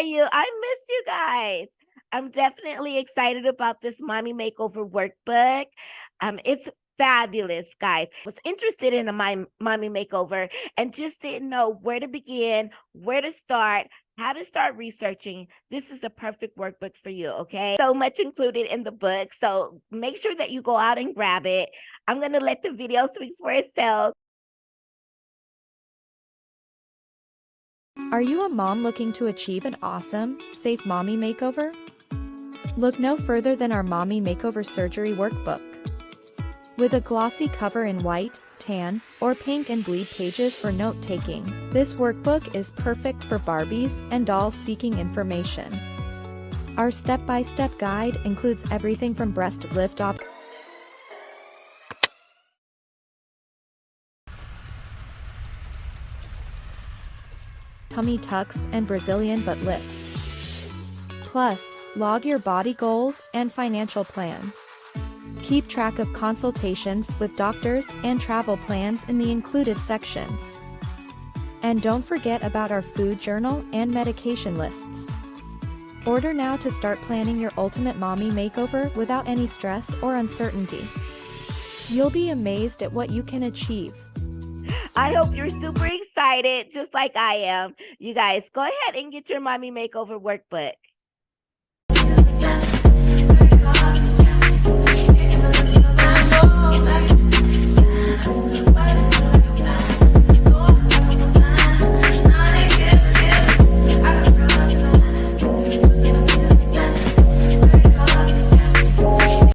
you? I miss you guys. I'm definitely excited about this mommy makeover workbook. Um, it's fabulous, guys. Was interested in a mommy makeover and just didn't know where to begin, where to start, how to start researching. This is the perfect workbook for you, okay? So much included in the book. So make sure that you go out and grab it. I'm going to let the video speak for itself. Are you a mom looking to achieve an awesome, safe mommy makeover? Look no further than our Mommy Makeover Surgery Workbook. With a glossy cover in white, tan, or pink and bleed pages for note-taking, this workbook is perfect for Barbies and dolls seeking information. Our step-by-step -step guide includes everything from breast lift up tummy tucks and Brazilian butt lifts. Plus, log your body goals and financial plan. Keep track of consultations with doctors and travel plans in the included sections. And don't forget about our food journal and medication lists. Order now to start planning your ultimate mommy makeover without any stress or uncertainty. You'll be amazed at what you can achieve. I hope you're super excited, just like I am. You guys, go ahead and get your mommy makeover workbook.